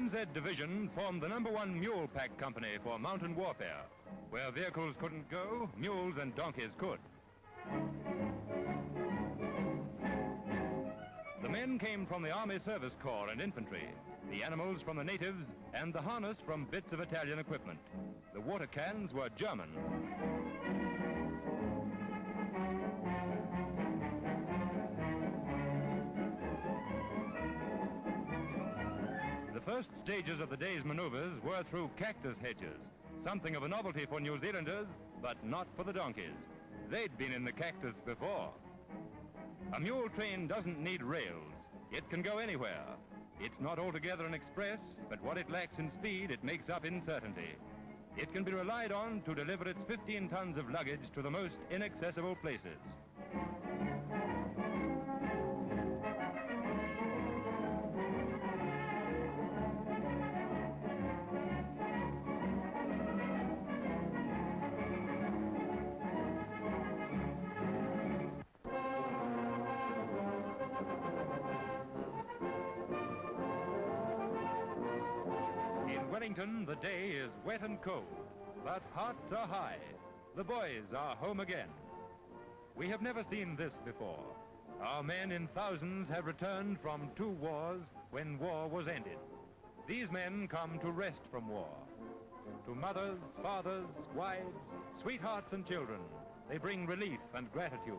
NZ Division formed the number one mule pack company for mountain warfare. Where vehicles couldn't go, mules and donkeys could. The men came from the Army Service Corps and infantry, the animals from the natives, and the harness from bits of Italian equipment. The water cans were German. The first stages of the day's maneuvers were through cactus hedges, something of a novelty for New Zealanders, but not for the donkeys. They'd been in the cactus before. A mule train doesn't need rails. It can go anywhere. It's not altogether an express, but what it lacks in speed, it makes up in certainty. It can be relied on to deliver its 15 tons of luggage to the most inaccessible places. Wellington, the day is wet and cold, but hearts are high. The boys are home again. We have never seen this before. Our men in thousands have returned from two wars when war was ended. These men come to rest from war. To mothers, fathers, wives, sweethearts and children, they bring relief and gratitude,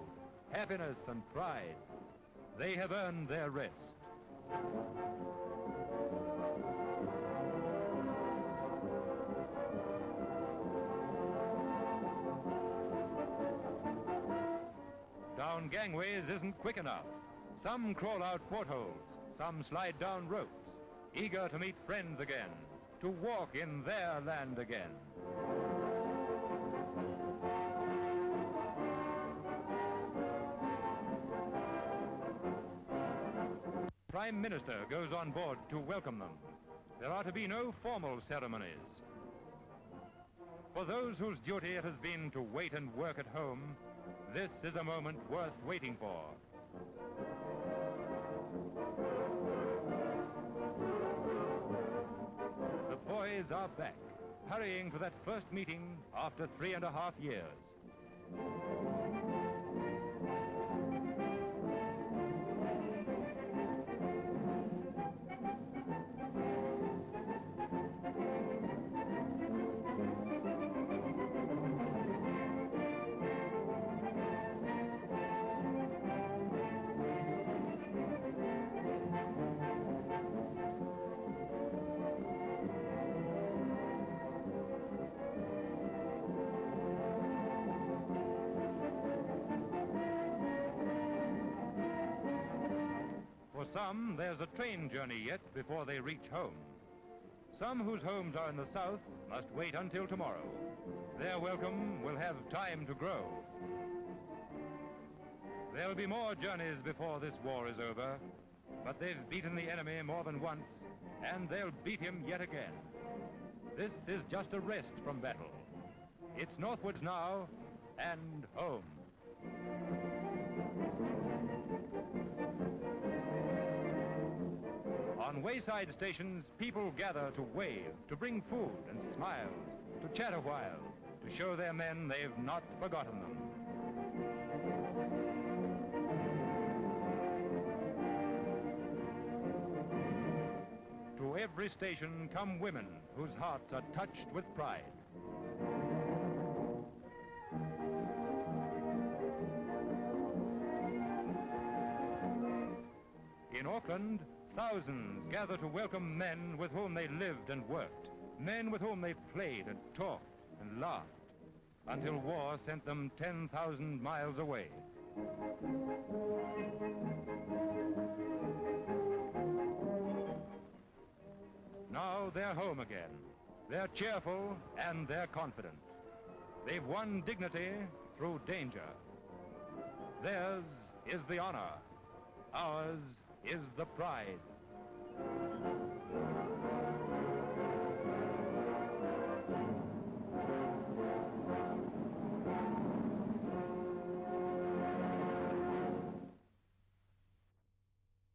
happiness and pride. They have earned their rest. Gangways isn't quick enough. Some crawl out portholes, some slide down ropes, eager to meet friends again, to walk in their land again. Prime Minister goes on board to welcome them. There are to be no formal ceremonies. For those whose duty it has been to wait and work at home, this is a moment worth waiting for. The boys are back, hurrying for that first meeting after three and a half years. Some, there's a train journey yet before they reach home. Some whose homes are in the south must wait until tomorrow. Their welcome will have time to grow. There'll be more journeys before this war is over, but they've beaten the enemy more than once, and they'll beat him yet again. This is just a rest from battle. It's northwards now and home. On wayside stations, people gather to wave, to bring food and smiles, to chat a while, to show their men they've not forgotten them. To every station come women whose hearts are touched with pride. In Auckland, thousands gather to welcome men with whom they lived and worked, men with whom they played and talked and laughed, until war sent them 10,000 miles away. Now they're home again. They're cheerful and they're confident. They've won dignity through danger. Theirs is the honor. Ours is the pride.